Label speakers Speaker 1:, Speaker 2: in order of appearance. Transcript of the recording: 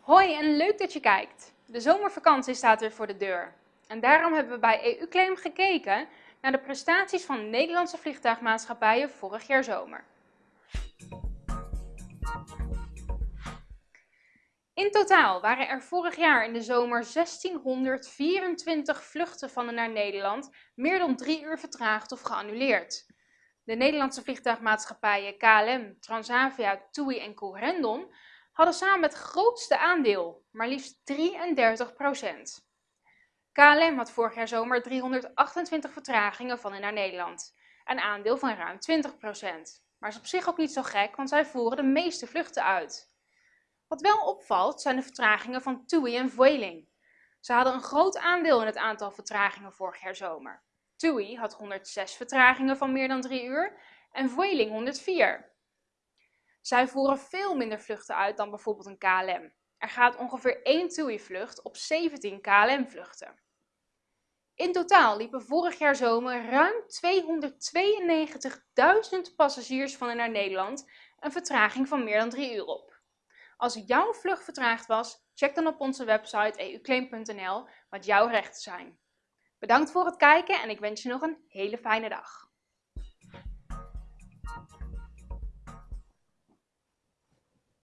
Speaker 1: Hoi en leuk dat je kijkt. De zomervakantie staat weer voor de deur. En daarom hebben we bij EU-claim gekeken naar de prestaties van Nederlandse vliegtuigmaatschappijen vorig jaar zomer. In totaal waren er vorig jaar in de zomer 1624 vluchten van en naar Nederland meer dan drie uur vertraagd of geannuleerd. De Nederlandse vliegtuigmaatschappijen KLM, Transavia, TUI en Corendon hadden samen het grootste aandeel, maar liefst 33% KLM had vorig jaar zomer 328 vertragingen van en naar Nederland, een aandeel van ruim 20% Maar is op zich ook niet zo gek, want zij voeren de meeste vluchten uit. Wat wel opvalt zijn de vertragingen van TUI en Vueling. Ze hadden een groot aandeel in het aantal vertragingen vorig jaar zomer. TUI had 106 vertragingen van meer dan 3 uur en Vueling 104. Zij voeren veel minder vluchten uit dan bijvoorbeeld een KLM. Er gaat ongeveer 1 TUI-vlucht op 17 KLM-vluchten. In totaal liepen vorig jaar zomer ruim 292.000 passagiers van en naar Nederland een vertraging van meer dan 3 uur op. Als jouw vlucht vertraagd was, check dan op onze website euclaim.nl wat jouw rechten zijn. Bedankt voor het kijken en ik wens je nog een hele fijne dag.